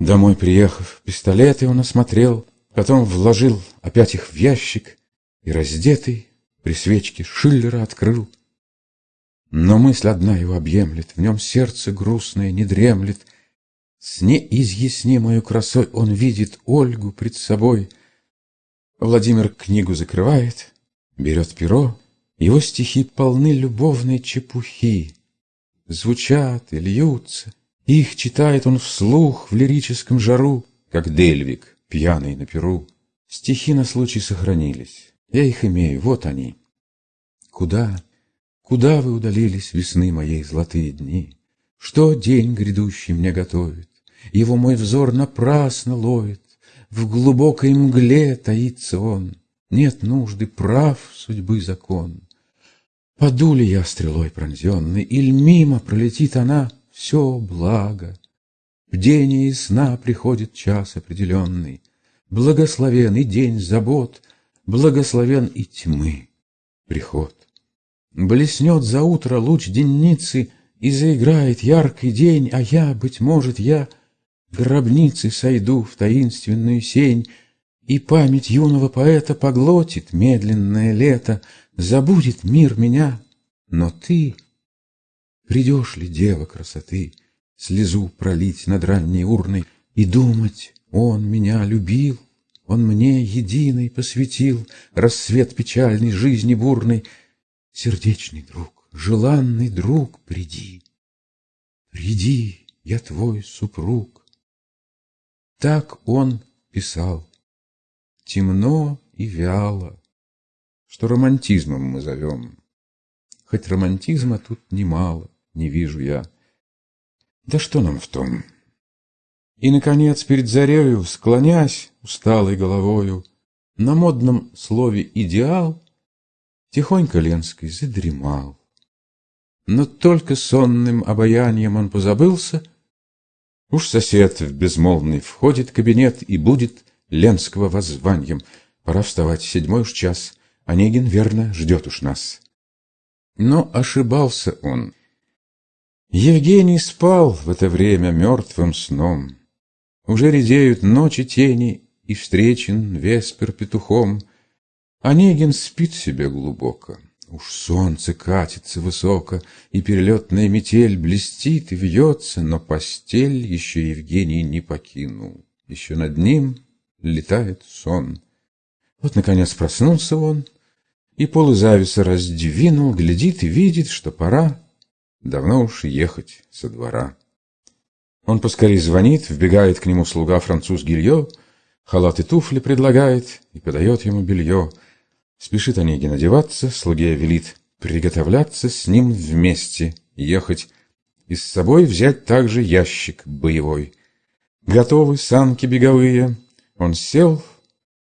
Домой приехав, пистолеты он осмотрел, Потом вложил опять их в ящик И раздетый при свечке Шиллера открыл. Но мысль одна его объемлет, В нем сердце грустное не дремлет. С неизъяснимою красой Он видит Ольгу пред собой. Владимир книгу закрывает, Берет перо, Его стихи полны любовной чепухи. Звучат и льются, Их читает он вслух в лирическом жару, Как Дельвик, пьяный на перу. Стихи на случай сохранились, Я их имею, вот они. Куда, куда вы удалились, Весны моей золотые дни? Что день грядущий мне готовит? Его мой взор напрасно ловит, В глубокой мгле таится он, Нет нужды, прав судьбы закон. Паду ли я стрелой пронзенный, Иль мимо пролетит она, все благо. В день и сна приходит час определенный, Благословен и день забот, Благословен и тьмы приход. Блеснет за утро луч денницы, И заиграет яркий день, А я, быть может, я гробницы сойду в таинственную сень, И память юного поэта поглотит медленное лето, Забудет мир меня, но ты... Придешь ли, дева красоты, Слезу пролить над ранней урной И думать, он меня любил, Он мне единый посвятил Рассвет печальной жизни бурной, Сердечный друг, желанный друг, приди, Приди, я твой супруг. Так он писал, темно и вяло, Что романтизмом мы зовем. Хоть романтизма тут немало, не вижу я. Да что нам в том? И, наконец, перед зарею, склонясь усталой головою, На модном слове «идеал» Тихонько Ленский задремал. Но только сонным обаянием он позабылся, Уж сосед в безмолвный входит в кабинет И будет Ленского воззванием. Пора вставать, седьмой уж час, Онегин верно ждет уж нас. Но ошибался он. Евгений спал в это время мертвым сном. Уже редеют ночи тени, И встречен веспер петухом. Онегин спит себе глубоко. Уж солнце катится высоко, И перелетная метель блестит и вьется, Но постель еще Евгений не покинул. Еще над ним летает сон. Вот, наконец, проснулся он, И полы зависа раздвинул, Глядит и видит, что пора Давно уж ехать со двора. Он поскорей звонит, вбегает к нему слуга француз Гильо, халат и туфли предлагает и подает ему белье — Спешит Онегин одеваться, слуге велит приготовляться с ним вместе ехать и с собой взять также ящик боевой. Готовы санки беговые, он сел,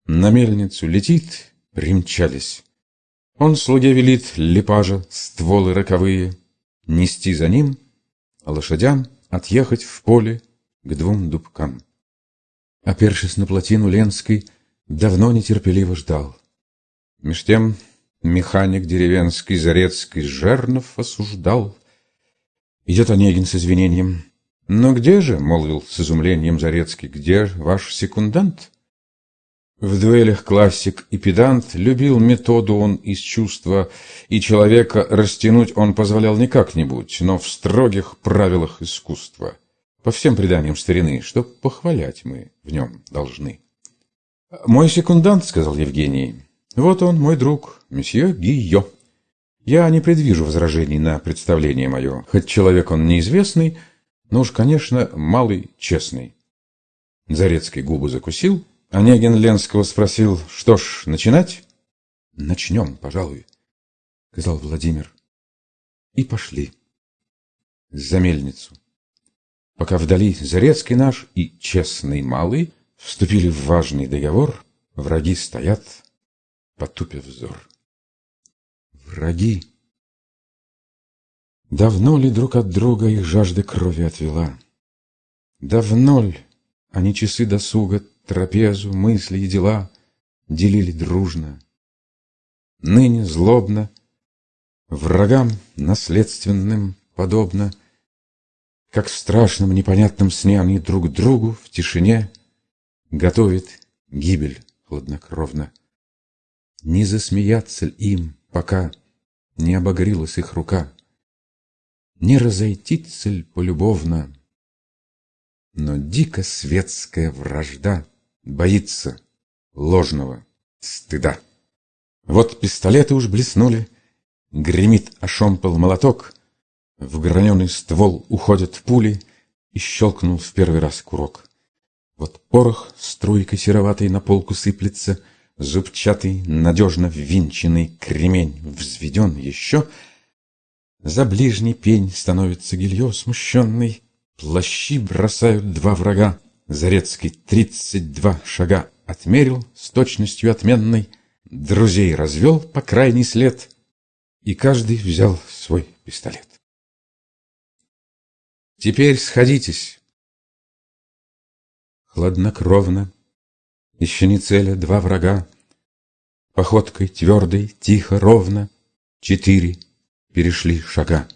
на мельницу летит, примчались. Он слуге велит лепажа, стволы роковые, нести за ним, а лошадям отъехать в поле к двум дубкам. Опершись на плотину Ленской, давно нетерпеливо ждал. Меж тем механик деревенский Зарецкий Жернов осуждал. Идет Онегин с извинением. «Но где же, — молвил с изумлением Зарецкий, — где ваш секундант?» В дуэлях классик и педант любил методу он из чувства, и человека растянуть он позволял не как-нибудь, но в строгих правилах искусства. По всем преданиям старины, что похвалять мы в нем должны. «Мой секундант, — сказал Евгений, вот он, мой друг, месье Гийо. Я не предвижу возражений на представление мое, хоть человек он неизвестный, но уж, конечно, малый честный. Зарецкий губы закусил, Онегин Ленского спросил, что ж, начинать? Начнем, пожалуй, сказал Владимир. И пошли. За мельницу. Пока вдали Зарецкий наш и честный малый вступили в важный договор, враги стоят, потупив взор. Враги! Давно ли друг от друга их жажда крови отвела? Давно ли они часы досуга, трапезу, мысли и дела делили дружно? Ныне злобно, врагам наследственным подобно, Как в страшном непонятном сне они друг другу в тишине Готовят гибель хладнокровно. Не засмеяться им, пока Не обогрелась их рука, Не разойтиться ль полюбовно, Но дико светская вражда Боится ложного стыда. Вот пистолеты уж блеснули, Гремит ошомпал молоток, В граненый ствол уходят пули, И щелкнул в первый раз курок. Вот порох струйкой сероватой на полку сыплется, Зубчатый, надежно ввинченный кремень взведен еще. За ближний пень становится гилье смущенный, Плащи бросают два врага, Зарецкий тридцать два шага отмерил с точностью отменной, Друзей развел по крайний след, И каждый взял свой пистолет. Теперь сходитесь, Хладнокровно, еще не целя два врага, Походкой твердой, тихо, ровно, Четыре перешли шага,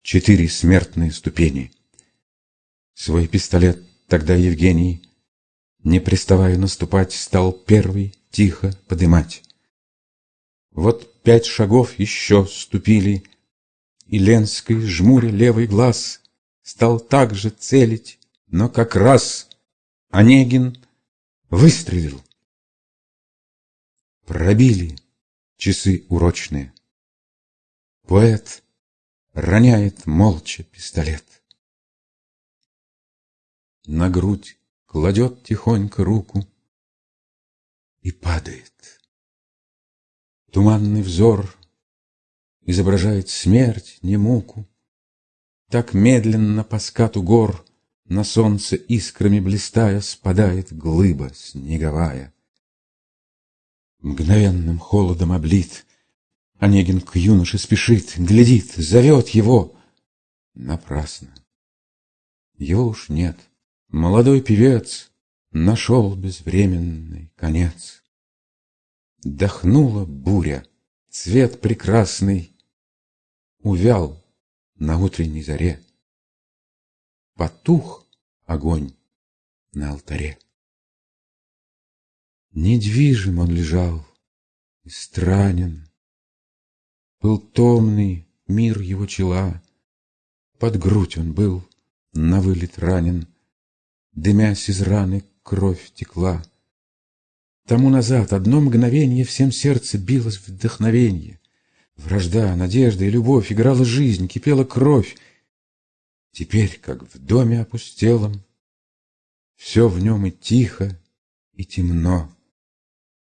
Четыре смертные ступени. Свой пистолет тогда Евгений, Не приставая наступать, Стал первый тихо подымать. Вот пять шагов еще ступили, И Ленской, жмуря левый глаз, Стал также целить, но как раз Онегин выстрелил. Пробили часы урочные. Поэт роняет молча пистолет. На грудь кладет тихонько руку и падает. Туманный взор изображает смерть, не муку. Так медленно по скату гор на солнце искрами блистая Спадает глыба снеговая. Мгновенным холодом облит, Онегин к юноше спешит, Глядит, зовет его. Напрасно. Его уж нет. Молодой певец Нашел безвременный конец. Дохнула буря, цвет прекрасный Увял на утренней заре потух огонь на алтаре. Недвижим он лежал и странен, Был томный мир его чела, Под грудь он был на вылет ранен, Дымясь из раны кровь текла. Тому назад одно мгновенье Всем сердце билось вдохновенье. Вражда, надежда и любовь Играла жизнь, кипела кровь, Теперь, как в доме опустелом, Все в нем и тихо, и темно.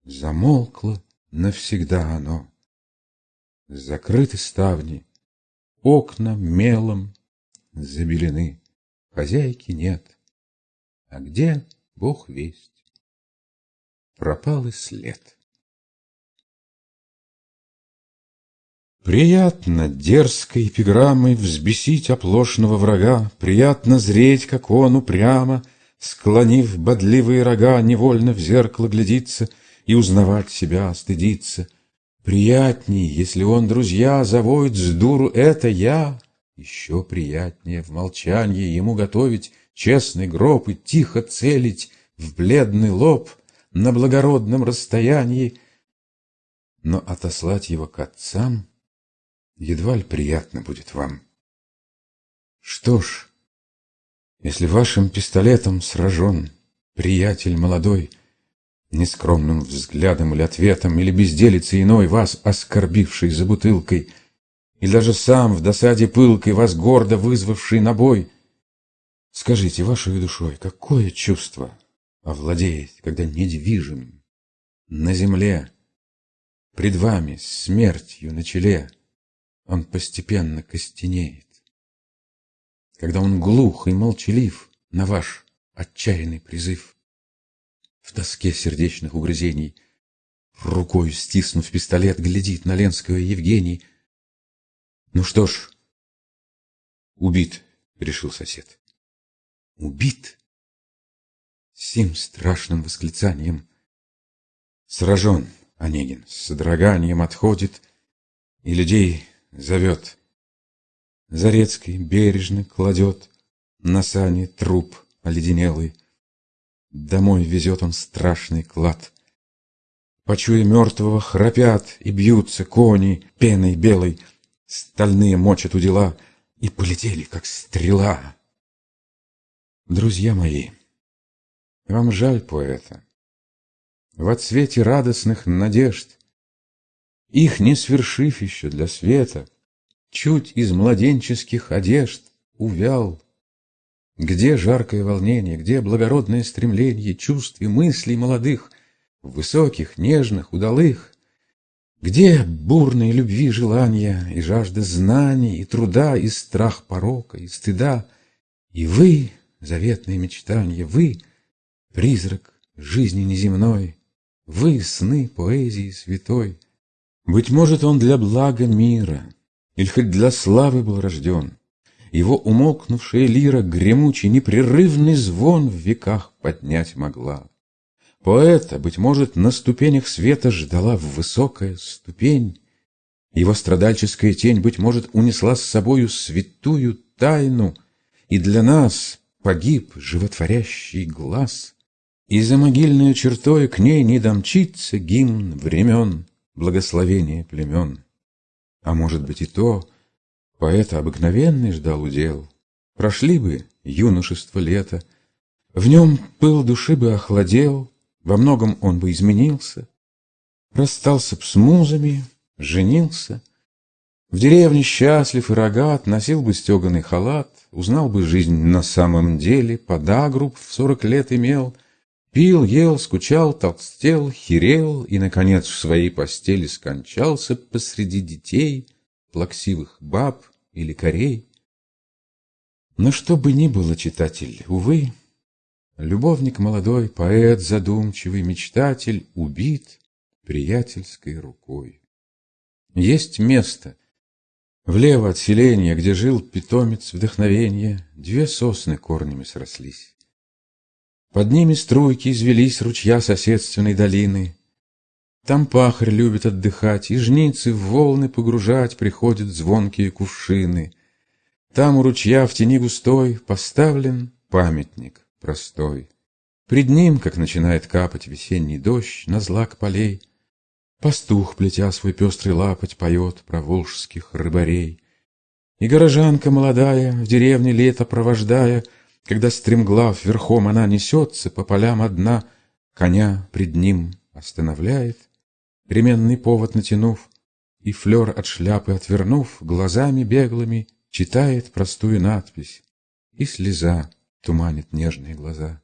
Замолкло навсегда оно. Закрыты ставни, окна мелом забелены, Хозяйки нет, а где Бог весть? Пропал и след. Приятно дерзкой эпиграммой взбесить оплошного врага, Приятно зреть, как он упрямо, Склонив бодливые рога, Невольно в зеркало глядится И узнавать себя стыдится. Приятней, если он, друзья, Завоет с дуру «это я», Еще приятнее в молчанье Ему готовить честный гроб И тихо целить в бледный лоб На благородном расстоянии, Но отослать его к отцам — едва ли приятно будет вам. Что ж, если вашим пистолетом сражен приятель молодой, Нескромным взглядом или ответом, или безделицей иной, Вас оскорбивший за бутылкой, И даже сам в досаде пылкой, Вас гордо вызвавший на бой, Скажите, вашей душой, какое чувство овладеет, Когда недвижим на земле, Пред вами смертью на челе, он постепенно костенеет. Когда он глух и молчалив на ваш отчаянный призыв, в тоске сердечных угрызений, рукой стиснув пистолет, глядит на Ленского Евгений. Ну что ж, убит, решил сосед. Убит? Сим страшным восклицанием сражен Онегин, с содроганием отходит, и людей зовет. Зарецкий бережно кладет На сане труп оледенелый. Домой везет он страшный клад. Почуя мертвого, храпят и бьются кони пеной белой, Стальные мочат у дела и полетели, как стрела. Друзья мои, вам жаль поэта. В отсвете радостных надежд, Их не свершив еще для света, Чуть из младенческих одежд увял. Где жаркое волнение, где благородное стремление Чувств и мыслей молодых, Высоких, нежных, удалых? Где бурные любви желания И жажда знаний, и труда, И страх порока, и стыда? И вы, заветные мечтания, Вы, призрак жизни неземной, Вы, сны поэзии святой. Быть может, он для блага мира Или хоть для славы был рожден, Его умолкнувшая лира Гремучий непрерывный звон В веках поднять могла. Поэта, быть может, на ступенях света ждала в высокая ступень. Его страдальческая тень, быть может, унесла с собою святую тайну, и для нас погиб животворящий глаз. И за могильную чертой к ней не домчится гимн времен, благословение племен. А может быть и то, поэта обыкновенный ждал удел. Прошли бы юношество лето, в нем пыл души бы охладел, во многом он бы изменился, Расстался б с музами, женился, В деревне счастлив и рогат, Носил бы стеганый халат, Узнал бы жизнь на самом деле, Подагруб в сорок лет имел, Пил, ел, скучал, толстел, херел И, наконец, в своей постели скончался Посреди детей, плаксивых баб или корей. Но что бы ни было, читатель, увы, Любовник молодой, поэт задумчивый, мечтатель убит приятельской рукой. Есть место, влево от селения, где жил питомец вдохновения, две сосны корнями срослись. Под ними струйки извелись ручья соседственной долины. Там пахарь любит отдыхать, и жницы в волны погружать приходят звонкие кувшины. Там у ручья в тени густой поставлен памятник простой. Пред ним, как начинает капать весенний дождь на злак полей, Пастух, плетя свой пестрый лапоть, поет про волжских рыбарей. И горожанка молодая, в деревне лето провождая, Когда стремглав верхом она несется по полям одна, Коня пред ним останавливает, ременный повод натянув, И флер от шляпы отвернув, глазами беглыми Читает простую надпись, и слеза туманит нежные глаза.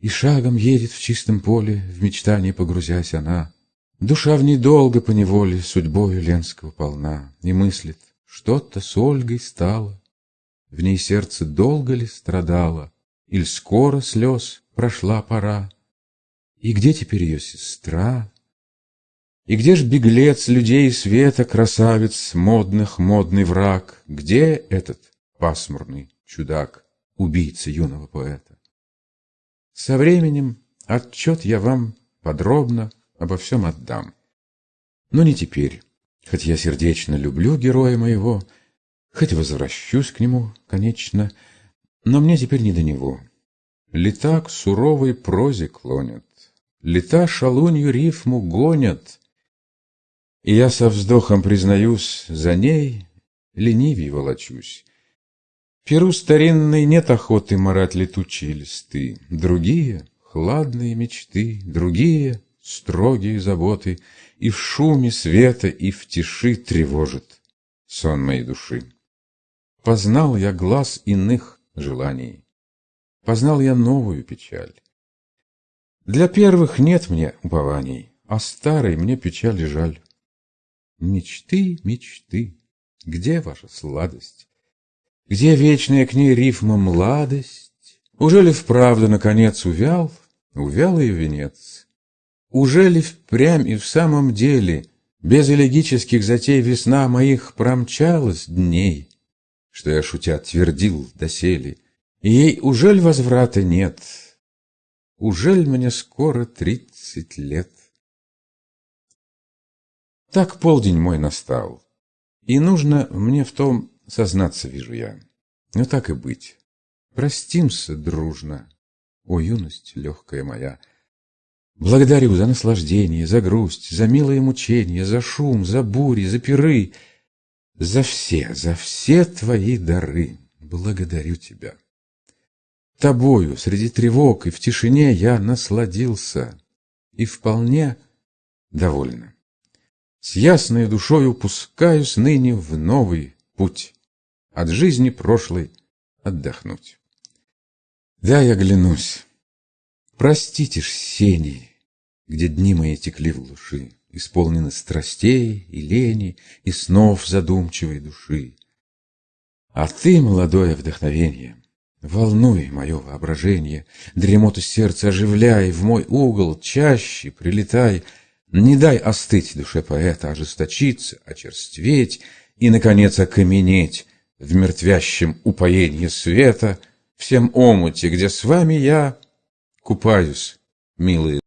И шагом едет в чистом поле, в мечтании погрузясь она. Душа в ней долго поневоле судьбою Ленского полна, И мыслит, что-то с Ольгой стало. В ней сердце долго ли страдало, Иль скоро слез прошла пора? И где теперь ее сестра? И где ж беглец людей света, Красавец модных, модный враг? Где этот пасмурный чудак? убийцы юного поэта. Со временем отчет я вам подробно обо всем отдам. Но не теперь, хоть я сердечно люблю героя моего, хоть возвращусь к нему, конечно, но мне теперь не до него. Лета к суровой прозе клонят, лета шалунью рифму гонят, и я со вздохом признаюсь, за ней ленивей волочусь. Перу старинной нет охоты марать летучие листы, Другие — хладные мечты, другие — строгие заботы, И в шуме света, и в тиши тревожит сон моей души. Познал я глаз иных желаний, Познал я новую печаль. Для первых нет мне упований, А старой мне печали жаль. Мечты, мечты, где ваша сладость? Где вечная к ней рифма младость? Уже ли вправду, наконец, увял, увял ее венец? Уже ли впрямь и в самом деле Без элегических затей весна моих промчалась дней, Что я, шутя, твердил доселе, И ей ужель возврата нет? Ужель мне скоро тридцать лет? Так полдень мой настал, и нужно мне в том Сознаться вижу я. Ну так и быть. Простимся дружно, о юность легкая моя. Благодарю за наслаждение, за грусть, за милые мучения, за шум, за бури, за пиры, за все, за все твои дары. Благодарю тебя. Тобою среди тревог и в тишине я насладился и вполне довольна. С ясной душою пускаюсь ныне в новый путь, от жизни прошлой отдохнуть. Да, я глянусь. Простите ж сени, где дни мои текли в глуши, Исполнены страстей и лени, и снов задумчивой души. А ты, молодое вдохновенье, Волнуй мое воображение, Дремоту сердца оживляй, В мой угол чаще прилетай, Не дай остыть душе поэта, Ожесточиться, очерстветь И, наконец, окаменеть В мертвящем упоенье света, Всем омуте, где с вами я Купаюсь, милые